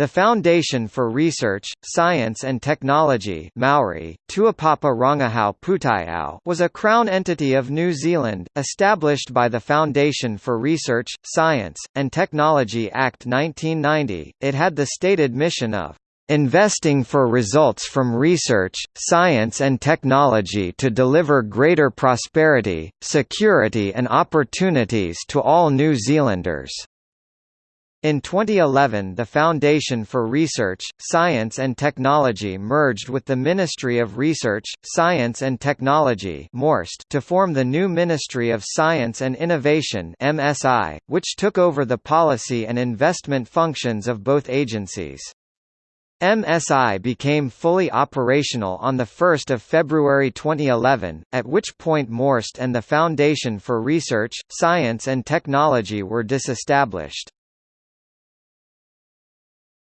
The Foundation for Research, Science and Technology Maori, Tuapapa Rangahau Pūtaiao was a Crown entity of New Zealand, established by the Foundation for Research, Science, and Technology Act 1990. It had the stated mission of investing for results from research, science and technology to deliver greater prosperity, security and opportunities to all New Zealanders." In 2011 the Foundation for Research, Science and Technology merged with the Ministry of Research, Science and Technology to form the new Ministry of Science and Innovation which took over the policy and investment functions of both agencies. MSI became fully operational on 1 February 2011, at which point MORST and the Foundation for Research, Science and Technology were disestablished.